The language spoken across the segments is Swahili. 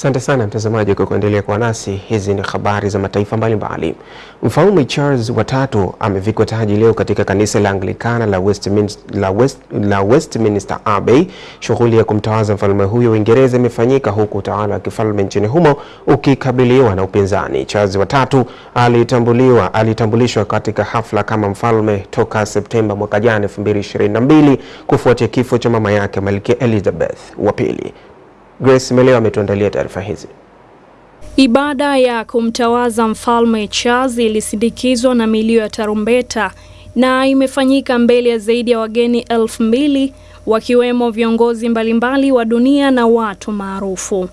Asante sana mtazamaji kwa kuendelea kwa nasi. Hizi ni habari za mataifa mbalimbali. Mfalme Charles watatu amevikwa taji leo katika kanisa la Anglikana la Westminster, la West, la Westminster Abbey. Shughuli ya kumtawaza mfalme huyo Uingereza imefanyika huku utawala wa kifalme nchini humo ukikabiliwa na upinzani. Charles watatu alitambuliwa alitambulishwa katika hafla kama mfalme toka Septemba mwaka jana 2022 kufuatia kifo cha mama yake Malkia Elizabeth wa pili. Grace Meleo ametuandalia taarifa hizi. Ibada ya kumtawaza mfalme Charles ilisindikizwa na milio ya tarumbeta na imefanyika mbele ya zaidi ya wageni elfu mbili wakiwemo viongozi mbalimbali wa dunia na watu maarufu.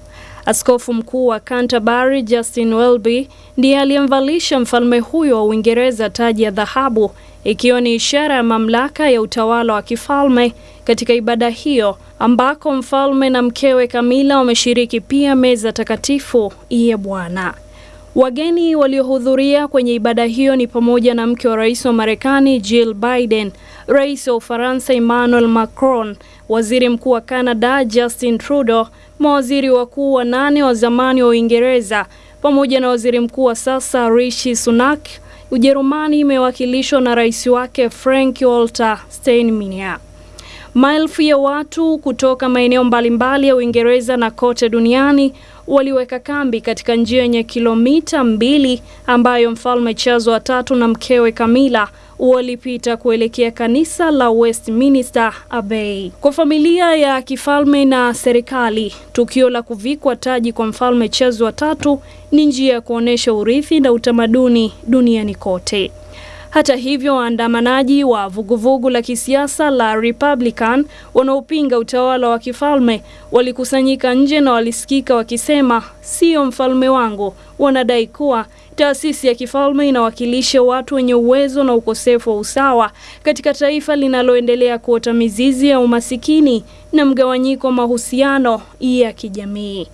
Askofu mkuu wa Canterbury Justin Welby ndiye aliyemvalisha mfalme huyo wa Uingereza taji ya dhahabu ikiwa ni ishara ya mamlaka ya utawala wa kifalme katika ibada hiyo ambako mfalme na mkewe Kamila wameshiriki pia meza takatifu ya Bwana. Wageni waliohudhuria kwenye ibada hiyo ni pamoja na mke wa rais wa Marekani Jill Biden, rais wa Ufaransa Emmanuel Macron, waziri mkuu wa Canada Justin Trudeau, mawaziri wakuu wa nane wa zamani wa Uingereza pamoja na waziri mkuu wa sasa Rishi Sunak. Ujerumani imewakilishwa na rais wake Frank Walter Steinmeier. Maelfu ya watu kutoka maeneo mbalimbali ya Uingereza na kote duniani waliweka kambi katika njia yenye kilomita mbili ambayo mfalme Charles wa tatu na mkewe Camilla walipita kuelekea kanisa la Westminster Abbey. Kwa familia ya kifalme na serikali, tukio la kuvikwa taji kwa mfalme Charles wa tatu ni njia ya kuonesha urithi na utamaduni duniani kote. Hata hivyo, waandamanaji wa vuguvugu la kisiasa la Republican wanaopinga utawala wa kifalme walikusanyika nje na walisikika wakisema, sio mfalme wangu. Wanadai kuwa taasisi ya kifalme inawakilisha watu wenye uwezo na ukosefu wa usawa katika taifa linaloendelea kuota mizizi ya umasikini na mgawanyiko wa mahusiano ya kijamii.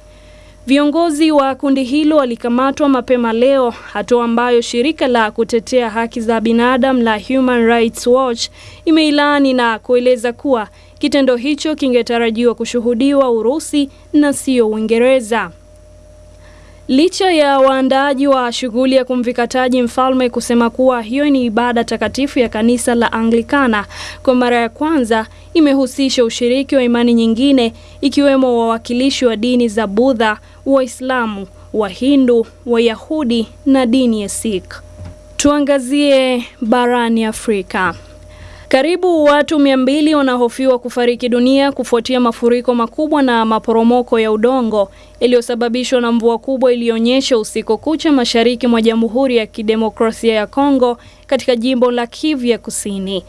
Viongozi wa kundi hilo walikamatwa mapema leo, hatua ambayo shirika la kutetea haki za binadamu la Human Rights Watch imeilaani na kueleza kuwa kitendo hicho kingetarajiwa kushuhudiwa Urusi na sio Uingereza. Licha ya waandaaji wa shughuli ya kumvika taji mfalme kusema kuwa hiyo ni ibada takatifu ya kanisa la Anglikana, kwa mara ya kwanza imehusisha ushiriki wa imani nyingine ikiwemo wawakilishi wa dini za Budha, Waislamu, Wahindu, Wayahudi na dini ya Sikh. Tuangazie barani Afrika. Karibu watu mia mbili wanahofiwa kufariki dunia kufuatia mafuriko makubwa na maporomoko ya udongo iliyosababishwa na mvua kubwa iliyonyesha usiku kucha mashariki mwa Jamhuri ya Kidemokrasia ya Kongo katika jimbo la Kivu ya Kusini.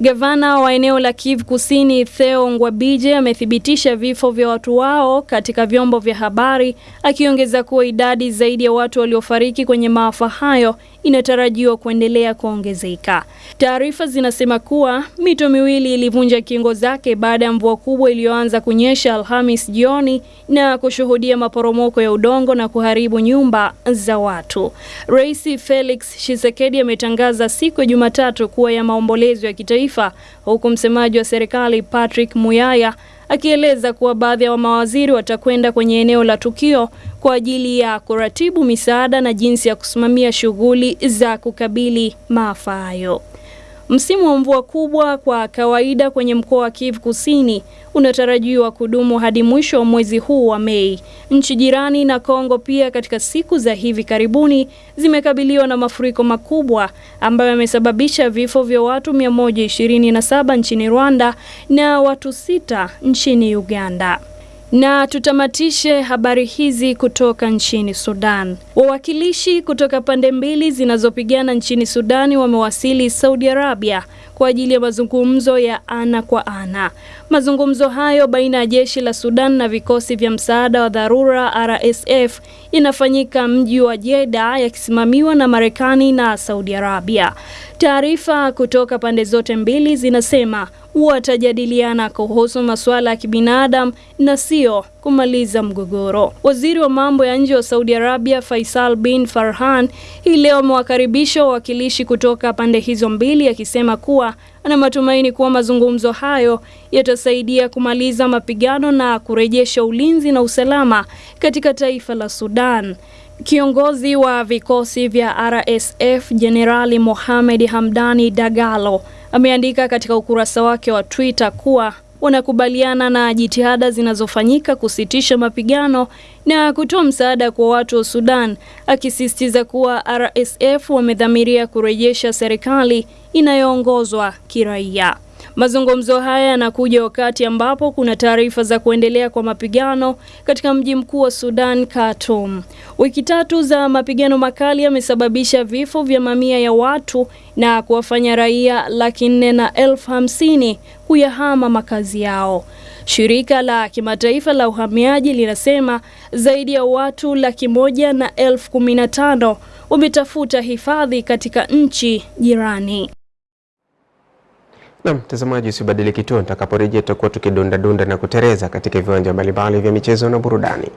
Gavana wa eneo la Kivu Kusini Theo Ngwabije amethibitisha vifo vya watu wao katika vyombo vya habari, akiongeza kuwa idadi zaidi ya watu waliofariki kwenye maafa hayo inatarajiwa kuendelea kuongezeka. Taarifa zinasema kuwa mito miwili ilivunja kingo zake baada ya mvua kubwa iliyoanza kunyesha Alhamis jioni na kushuhudia maporomoko ya udongo na kuharibu nyumba za watu. Rais Felix Tshisekedi ametangaza siku ya Jumatatu kuwa ya maombolezo ya kitaifa, huku msemaji wa serikali Patrick Muyaya akieleza kuwa baadhi ya wa mawaziri watakwenda kwenye eneo la tukio kwa ajili ya kuratibu misaada na jinsi ya kusimamia shughuli za kukabili maafa hayo. Msimu wa mvua kubwa kwa kawaida kwenye mkoa wa Kivu Kusini unatarajiwa kudumu hadi mwisho wa mwezi huu wa Mei. Nchi jirani na Kongo pia katika siku za hivi karibuni zimekabiliwa na mafuriko makubwa ambayo yamesababisha vifo vya watu 127 nchini Rwanda na watu sita nchini Uganda. Na tutamatishe habari hizi kutoka nchini Sudan. Wawakilishi kutoka pande mbili zinazopigana nchini Sudani wamewasili Saudi Arabia kwa ajili ya mazungumzo ya ana kwa ana. Mazungumzo hayo baina ya jeshi la Sudan na vikosi vya msaada wa dharura RSF inafanyika mji wa Jeddah yakisimamiwa na Marekani na Saudi Arabia. Taarifa kutoka pande zote mbili zinasema watajadiliana kuhusu masuala ya kibinadamu na sio kumaliza mgogoro. Waziri wa mambo ya nje wa Saudi Arabia Faisal bin Farhan hii leo amewakaribisha wawakilishi kutoka pande hizo mbili akisema kuwa ana matumaini kuwa mazungumzo hayo yatasaidia kumaliza mapigano na kurejesha ulinzi na usalama katika taifa la Sudan. Kiongozi wa vikosi vya RSF Jenerali Mohamed Hamdani Dagalo ameandika katika ukurasa wake wa Twitter kuwa wanakubaliana na jitihada zinazofanyika kusitisha mapigano na kutoa msaada kwa watu wa Sudan, akisisitiza kuwa RSF wamedhamiria kurejesha serikali inayoongozwa kiraia. Mazungumzo haya yanakuja wakati ambapo kuna taarifa za kuendelea kwa mapigano katika mji mkuu wa Sudan, Khartoum. Wiki tatu za mapigano makali yamesababisha vifo vya mamia ya watu na kuwafanya raia laki nne na elfu hamsini kuyahama makazi yao. Shirika la kimataifa la uhamiaji linasema zaidi ya watu laki moja na elfu kumi na tano wametafuta hifadhi katika nchi jirani. Na mtazamaji, usibadili kituo, nitakaporejea tutakuwa tukidundadunda na kutereza katika viwanja mbalimbali vya michezo na burudani.